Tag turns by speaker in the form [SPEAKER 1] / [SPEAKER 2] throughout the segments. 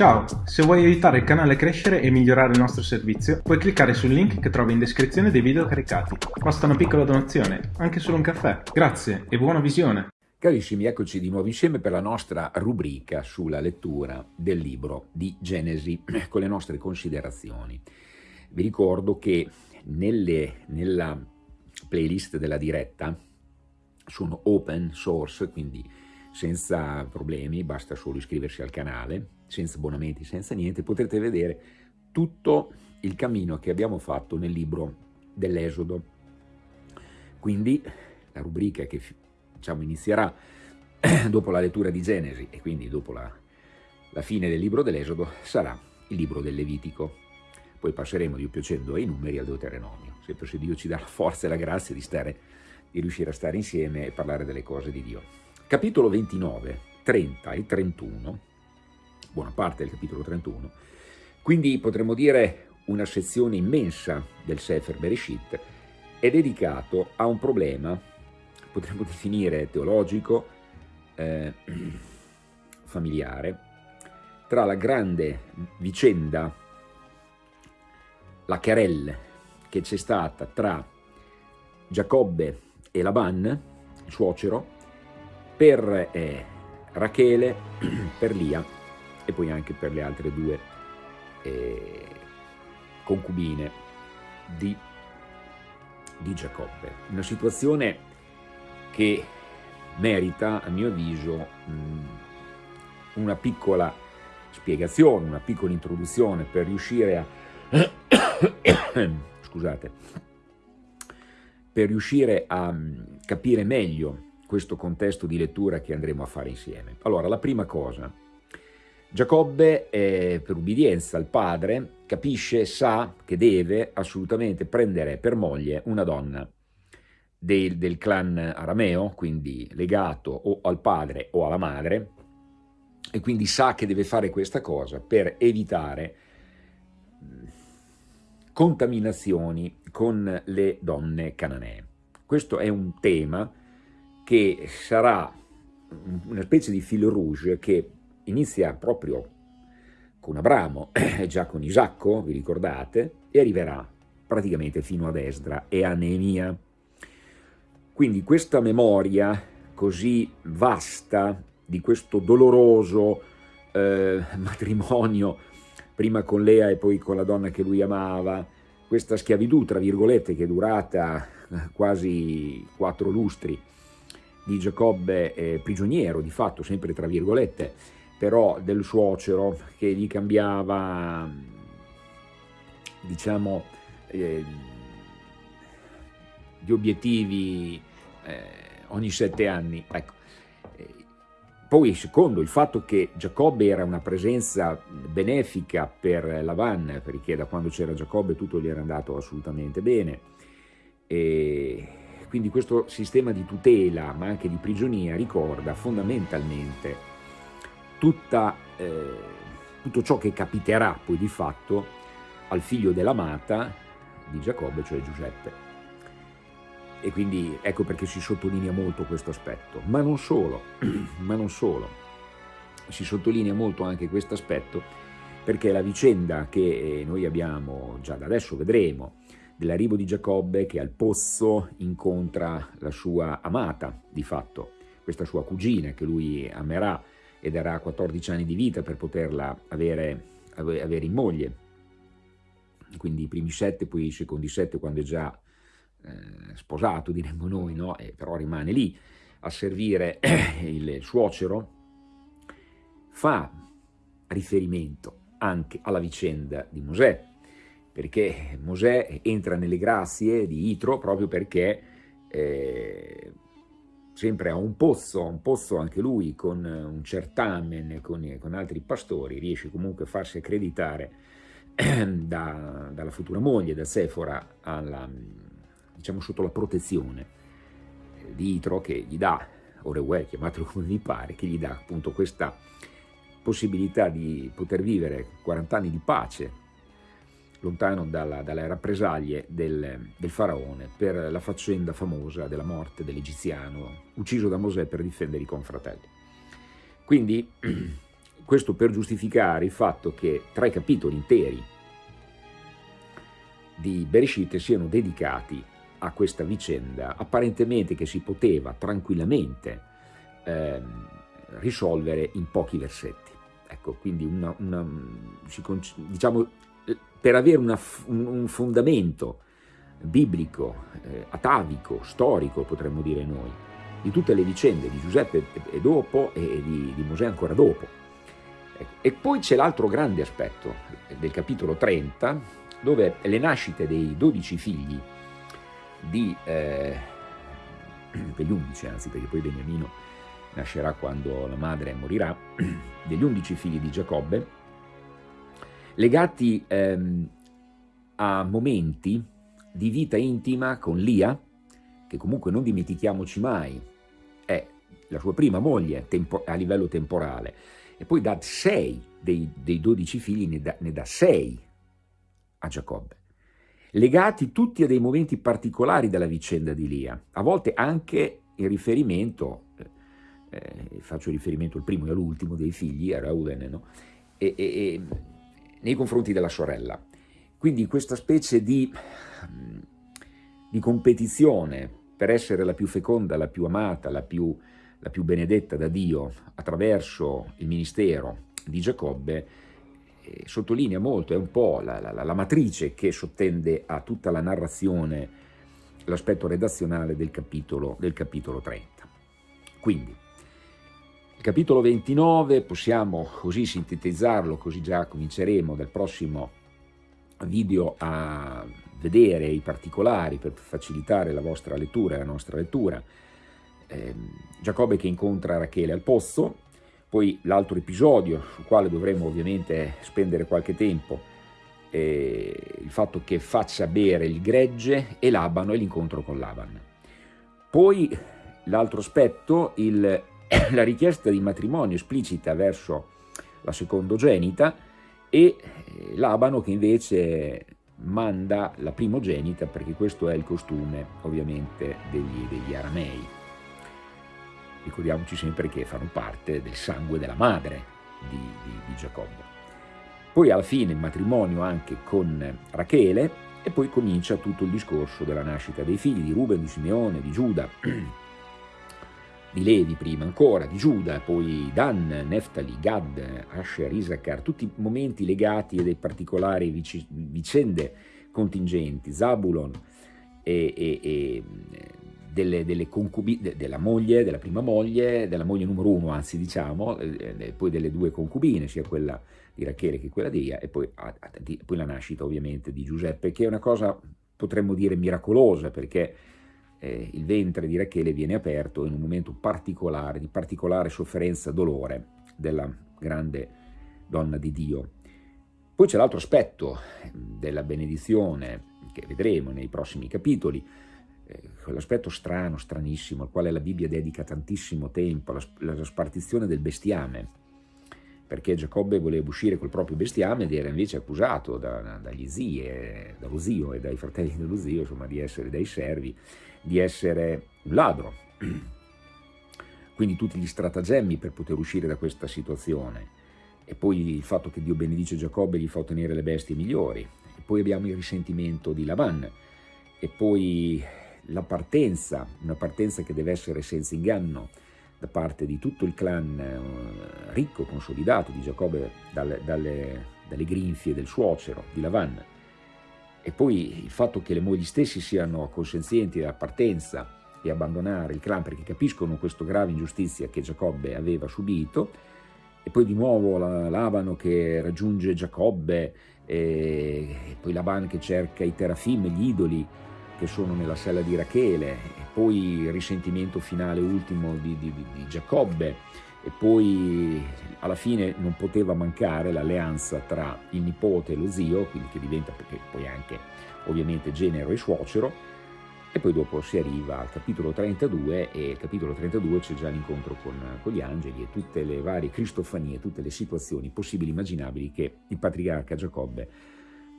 [SPEAKER 1] Ciao, se vuoi aiutare il canale a crescere e migliorare il nostro servizio, puoi cliccare sul link che trovi in descrizione dei video caricati. Basta una piccola donazione, anche solo un caffè. Grazie e buona visione!
[SPEAKER 2] Carissimi, eccoci di nuovo insieme per la nostra rubrica sulla lettura del libro di Genesi con le nostre considerazioni. Vi ricordo che nelle, nella playlist della diretta sono open source, quindi senza problemi, basta solo iscriversi al canale, senza abbonamenti, senza niente, potrete vedere tutto il cammino che abbiamo fatto nel libro dell'Esodo. Quindi la rubrica che diciamo, inizierà dopo la lettura di Genesi e quindi dopo la, la fine del libro dell'Esodo sarà il libro del Levitico. Poi passeremo, Dio piacendo, ai numeri al Deuteronomio, sempre se Dio ci dà la forza e la grazia di, stare, di riuscire a stare insieme e parlare delle cose di Dio. Capitolo 29, 30 e 31, buona parte del capitolo 31, quindi potremmo dire una sezione immensa del Sefer Bereshit, è dedicato a un problema, potremmo definire teologico, eh, familiare, tra la grande vicenda, la querelle che c'è stata tra Giacobbe e Laban, il suocero, per eh, Rachele, per Lia e poi anche per le altre due eh, concubine di, di Giacobbe. Una situazione che merita, a mio avviso, mh, una piccola spiegazione, una piccola introduzione per riuscire a... scusate, per riuscire a capire meglio questo contesto di lettura che andremo a fare insieme. Allora, la prima cosa, Giacobbe, eh, per ubbidienza al padre, capisce, sa che deve assolutamente prendere per moglie una donna del, del clan arameo, quindi legato o al padre o alla madre, e quindi sa che deve fare questa cosa per evitare contaminazioni con le donne cananee. Questo è un tema che sarà una specie di fil rouge che inizia proprio con Abramo, già con Isacco, vi ricordate, e arriverà praticamente fino ad Esdra e a Neemia. Quindi questa memoria così vasta di questo doloroso eh, matrimonio, prima con Lea e poi con la donna che lui amava, questa schiavitù, tra virgolette, che è durata quasi quattro lustri, di Giacobbe eh, prigioniero, di fatto, sempre tra virgolette, però del suocero che gli cambiava, diciamo, eh, gli obiettivi eh, ogni sette anni. Ecco. Poi, secondo il fatto che Giacobbe era una presenza benefica per Lavan, perché da quando c'era Giacobbe tutto gli era andato assolutamente bene, e quindi questo sistema di tutela, ma anche di prigionia, ricorda fondamentalmente tutta, eh, tutto ciò che capiterà poi di fatto al figlio dell'amata di Giacobbe, cioè Giuseppe. E quindi ecco perché si sottolinea molto questo aspetto. Ma non solo, ma non solo. Si sottolinea molto anche questo aspetto perché la vicenda che eh, noi abbiamo, già da adesso vedremo, dell'arrivo di Giacobbe che al pozzo incontra la sua amata, di fatto, questa sua cugina che lui amerà e darà 14 anni di vita per poterla avere, avere in moglie. Quindi i primi sette, poi i secondi sette quando è già eh, sposato, diremmo noi, no? e però rimane lì a servire il suocero, fa riferimento anche alla vicenda di Mosè, perché Mosè entra nelle grazie di Itro proprio perché eh, sempre a un pozzo, un pozzo anche lui con un certamen, con, con altri pastori, riesce comunque a farsi accreditare da, dalla futura moglie, da Sefora, alla, diciamo sotto la protezione di Itro che gli dà, Orewell, chiamatelo come vi pare, che gli dà appunto questa possibilità di poter vivere 40 anni di pace lontano dalla, dalle rappresaglie del, del, faraone per la faccenda famosa della morte dell'egiziano ucciso da Mosè per difendere i confratelli. Quindi questo per giustificare il fatto che tre capitoli interi di Bereshit siano dedicati a questa vicenda, apparentemente che si poteva tranquillamente eh, risolvere in pochi versetti. Ecco, quindi una, una, diciamo, per avere una, un, fondamento biblico, eh, atavico, storico, potremmo dire noi, di tutte le vicende di Giuseppe e dopo e di, di Mosè ancora dopo. Ecco. E poi c'è l'altro grande aspetto del capitolo 30, dove le nascite dei dodici figli di, eh, degli undici anzi, perché poi Beniamino nascerà quando la madre morirà, degli undici figli di Giacobbe, legati ehm, a momenti di vita intima con Lia, che comunque non dimentichiamoci mai, è la sua prima moglie a livello temporale, e poi da sei dei, dodici figli ne dà, ne dà sei a Giacobbe, legati tutti a dei momenti particolari della vicenda di Lia, a volte anche in riferimento, eh, eh faccio riferimento al primo e all'ultimo dei figli, a Reuben, no? e, e, e, nei confronti della sorella. Quindi questa specie di, di, competizione per essere la più feconda, la più amata, la più, la più benedetta da Dio attraverso il ministero di Giacobbe eh, sottolinea molto, è un po' la, la, la, matrice che sottende a tutta la narrazione, l'aspetto redazionale del capitolo, del capitolo 30. Quindi, il capitolo 29 possiamo così sintetizzarlo, così già cominceremo dal prossimo video a vedere i particolari per facilitare la vostra lettura la nostra lettura. Eh, Giacobbe che incontra Rachele al pozzo, poi l'altro episodio, sul quale dovremo ovviamente spendere qualche tempo, è il fatto che faccia bere il gregge e Labano e l'incontro con Laban. Poi l'altro aspetto, il, la richiesta di matrimonio esplicita verso la secondogenita e eh, Labano che invece manda la primogenita perché questo è il costume ovviamente degli, degli aramei ricordiamoci sempre che fanno parte del sangue della madre di, di, di Giacobbe. Poi alla fine il matrimonio anche con Rachele e poi comincia tutto il discorso della nascita dei figli di Ruben, di Simeone, di Giuda, di Levi prima ancora, di Giuda, poi Dan, Neftali, Gad, Asher, Isaacar, tutti momenti legati a dei particolari vicende contingenti, Zabulon e, e, e delle, delle concubine, della moglie, della prima moglie, della moglie numero uno, anzi diciamo, eh, poi delle due concubine, sia quella di Rachele che quella di Ia, e poi, a, a, poi la nascita ovviamente di Giuseppe, che è una cosa, potremmo dire, miracolosa, perché eh, il ventre di Rachele viene aperto in un momento particolare, di particolare sofferenza e dolore della grande donna di Dio. Poi c'è l'altro aspetto della benedizione, che vedremo nei prossimi capitoli, eh, quell'aspetto strano, stranissimo, al quale la Bibbia dedica tantissimo tempo, la, la spartizione del bestiame, perché Giacobbe voleva uscire col proprio bestiame ed era invece accusato da, dagli zii, dallo zio e dai fratelli dello zio, insomma, di essere dai servi, di essere un ladro. Quindi tutti gli stratagemmi per poter uscire da questa situazione. E poi il fatto che Dio benedice Giacobbe e gli fa ottenere le bestie migliori. E poi abbiamo il risentimento di Lavan. E poi la partenza, una partenza che deve essere senza inganno da parte di tutto il clan eh, ricco, consolidato di Giacobbe dalle, dalle, dalle grinfie del suocero, di Lavan, e poi il fatto che le mogli stesse siano consenzienti della partenza e abbandonare il clan perché capiscono questa grave ingiustizia che Giacobbe aveva subito, e poi di nuovo Labano che raggiunge Giacobbe, e poi Laban che cerca i terafim, gli idoli, che sono nella sella di Rachele, e poi il risentimento finale ultimo di, di, di Giacobbe, e poi alla fine non poteva mancare l'alleanza tra il nipote e lo zio, quindi che diventa poi anche ovviamente genero e suocero, e poi dopo si arriva al capitolo 32 e il capitolo 32 c'è già l'incontro con, con, gli angeli e tutte le varie cristofanie, tutte le situazioni possibili e immaginabili che il patriarca Giacobbe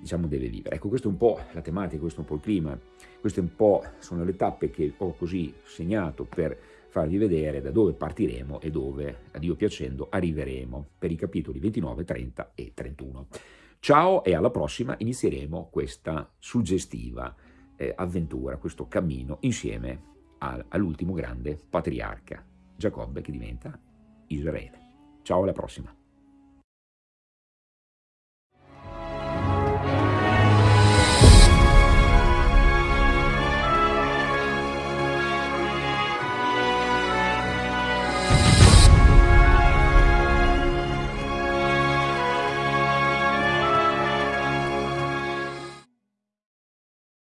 [SPEAKER 2] diciamo, deve vivere. Ecco, questa è un po' la tematica, questo è un po' il clima, queste un po' sono le tappe che ho così segnato per farvi vedere da dove partiremo e dove, a Dio piacendo, arriveremo per i capitoli 29, 30 e 31. Ciao e alla prossima inizieremo questa suggestiva eh, avventura, questo cammino insieme all'ultimo grande patriarca, Giacobbe, che diventa Israele. Ciao alla prossima.